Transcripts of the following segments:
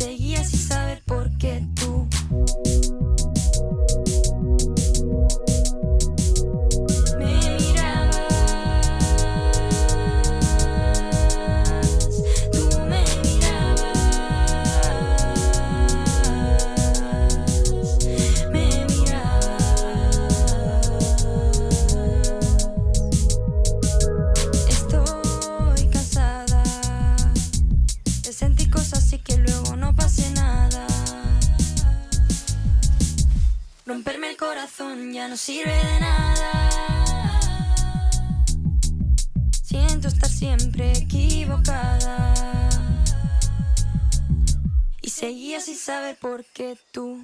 seguía sin saber por qué Romperme el corazón ya no sirve de nada. Siento estar siempre equivocada. Y seguía sin saber por qué tú.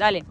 Далі.